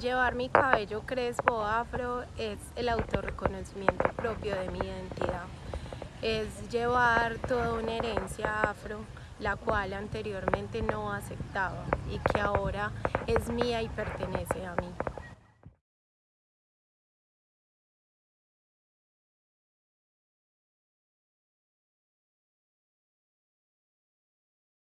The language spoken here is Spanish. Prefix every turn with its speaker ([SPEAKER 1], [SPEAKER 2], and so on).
[SPEAKER 1] Llevar mi cabello crespo afro es el autorreconocimiento propio de mi identidad. Es llevar toda una herencia afro, la cual anteriormente no aceptaba y que ahora es mía y pertenece a mí.